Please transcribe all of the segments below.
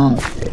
wrong.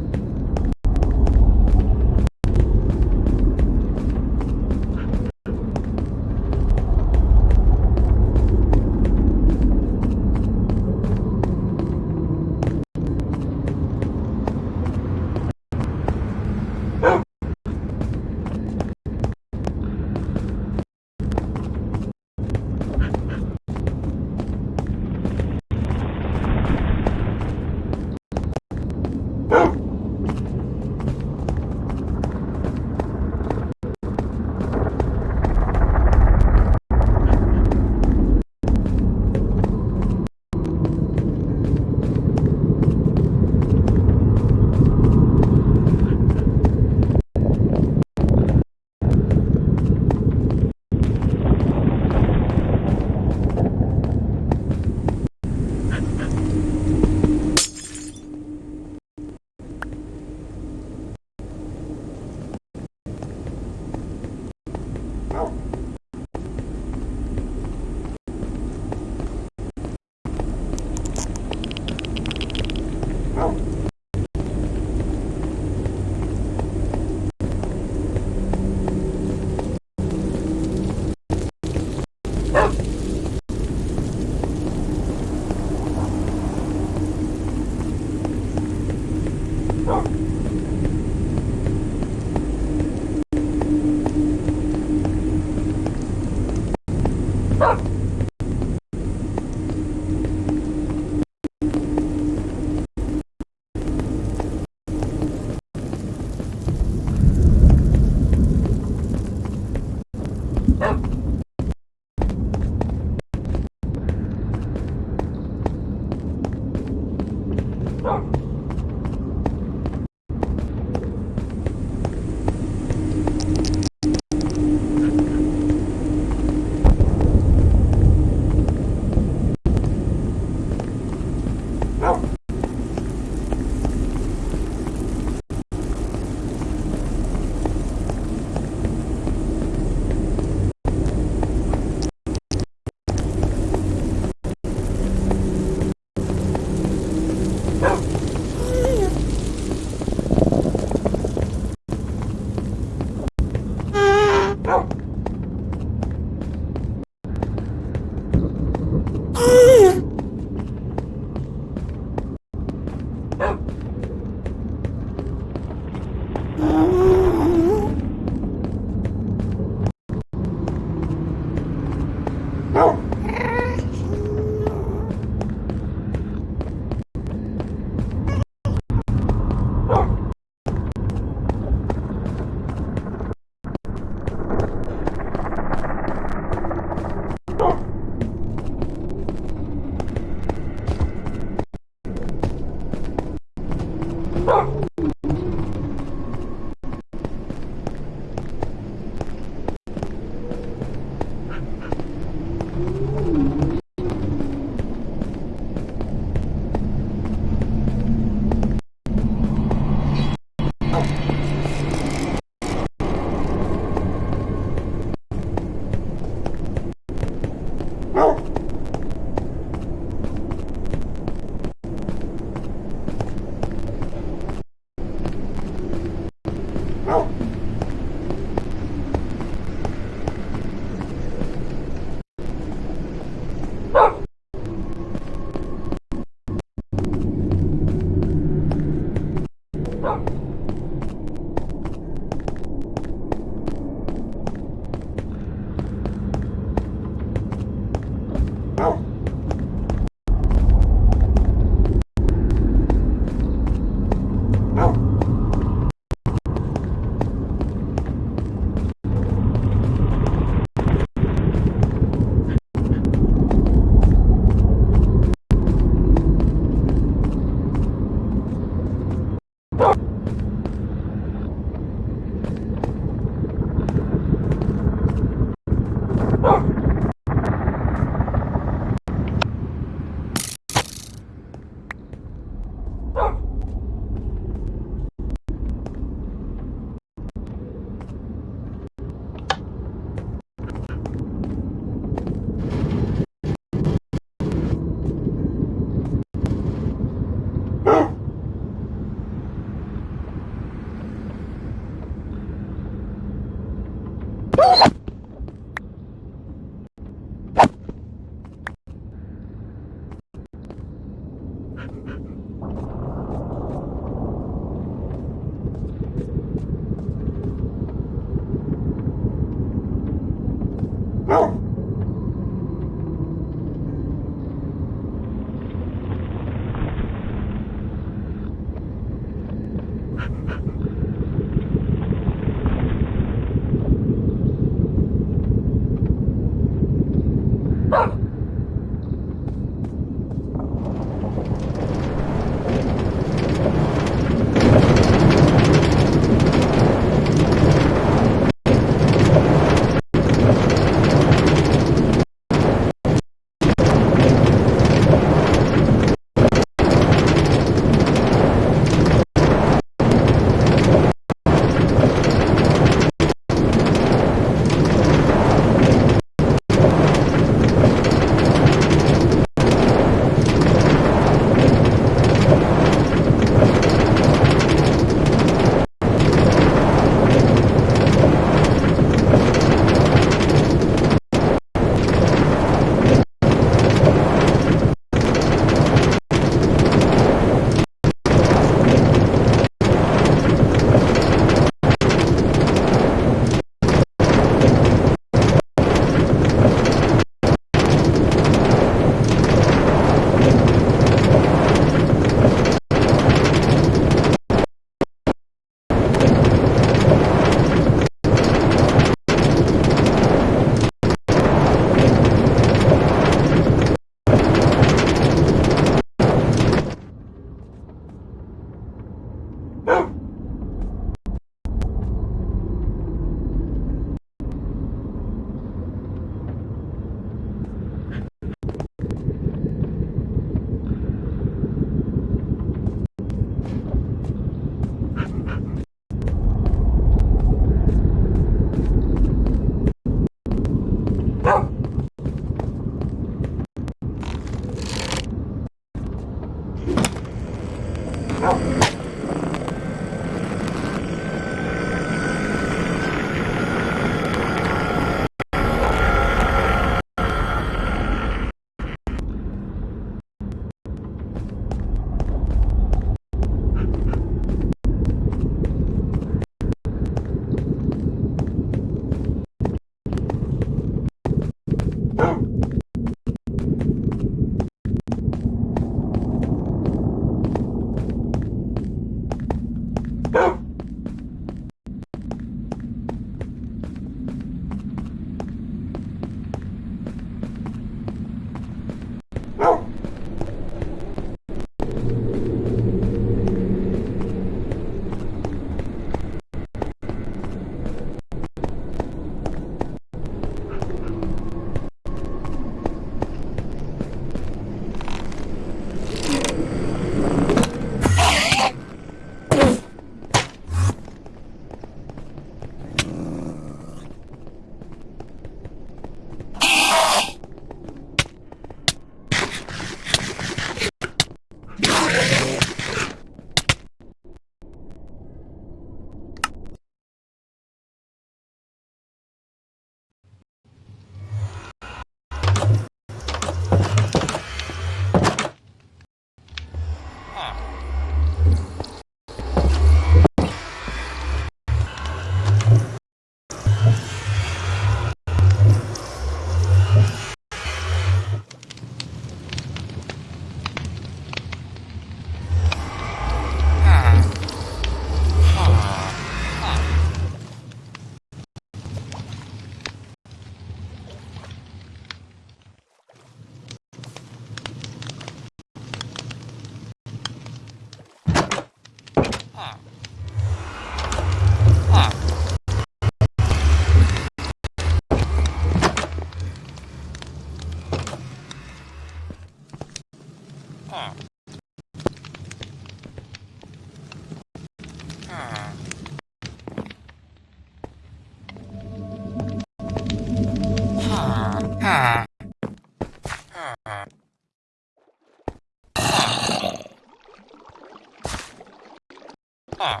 Ah.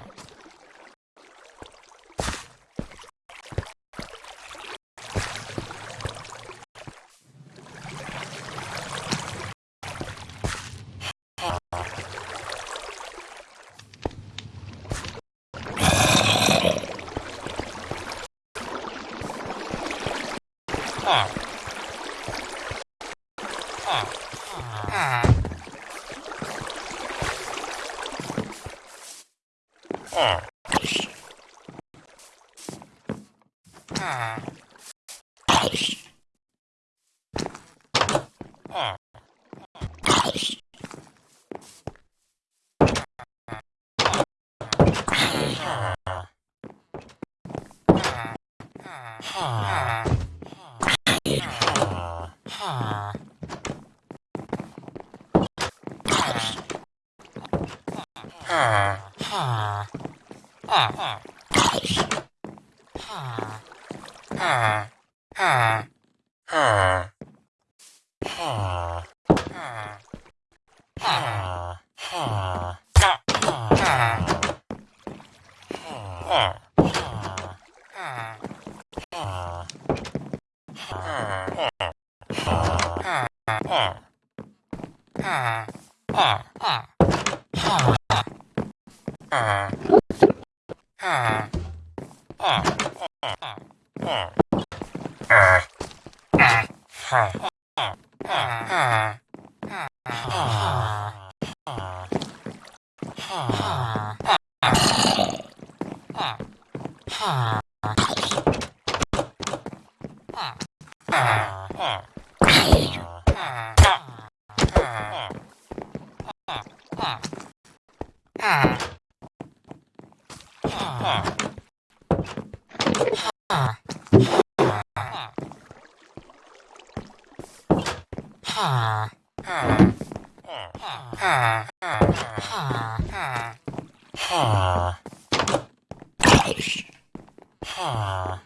Ah. Huh. Yeah.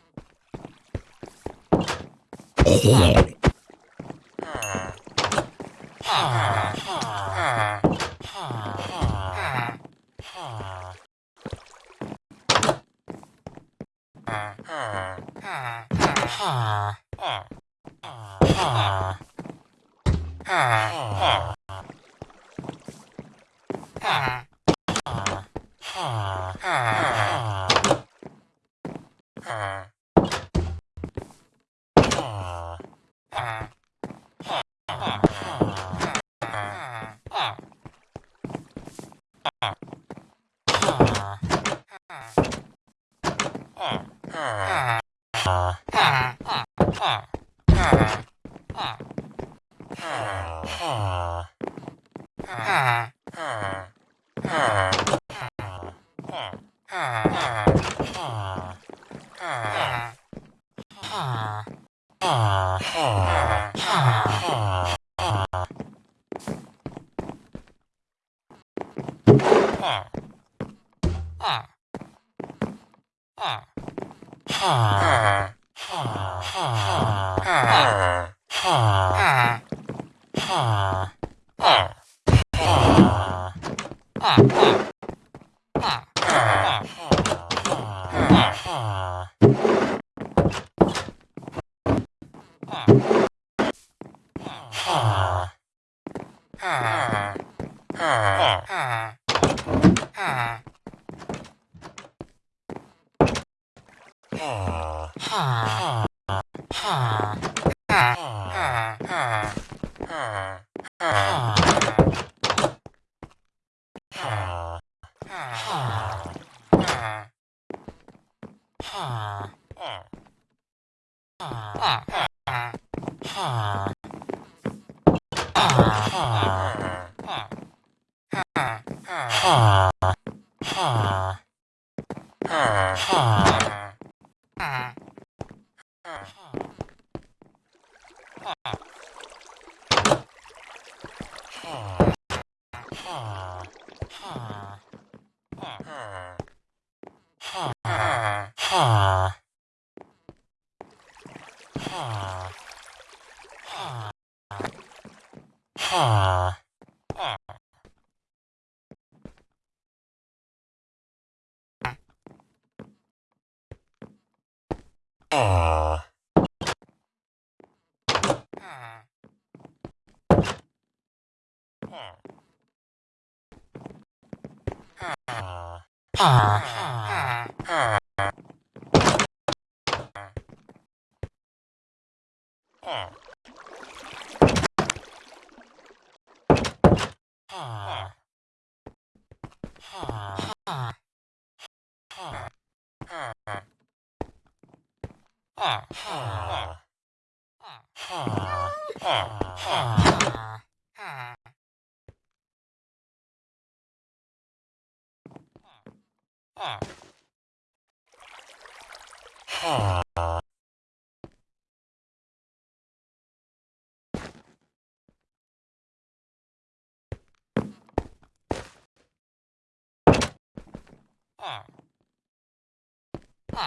Ah. Ah. Ah. ah.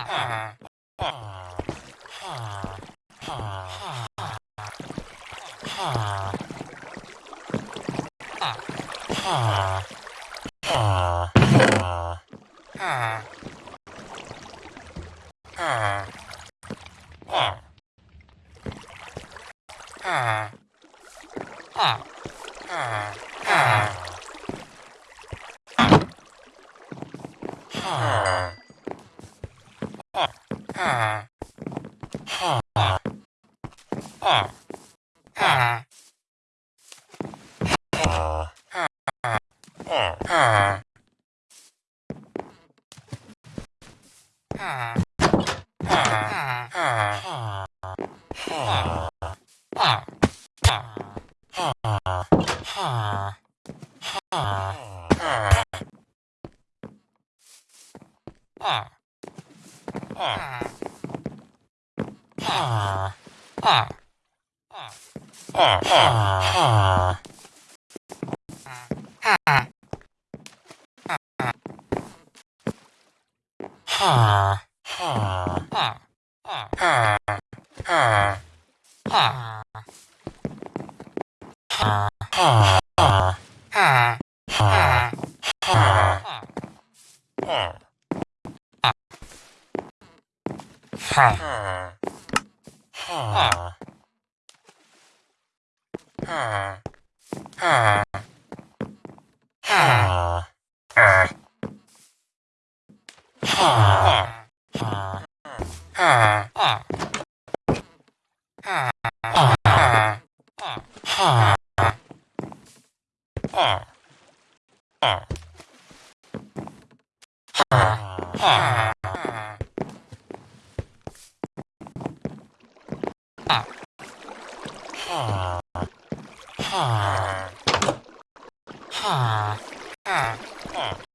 Ah. 啊啊啊！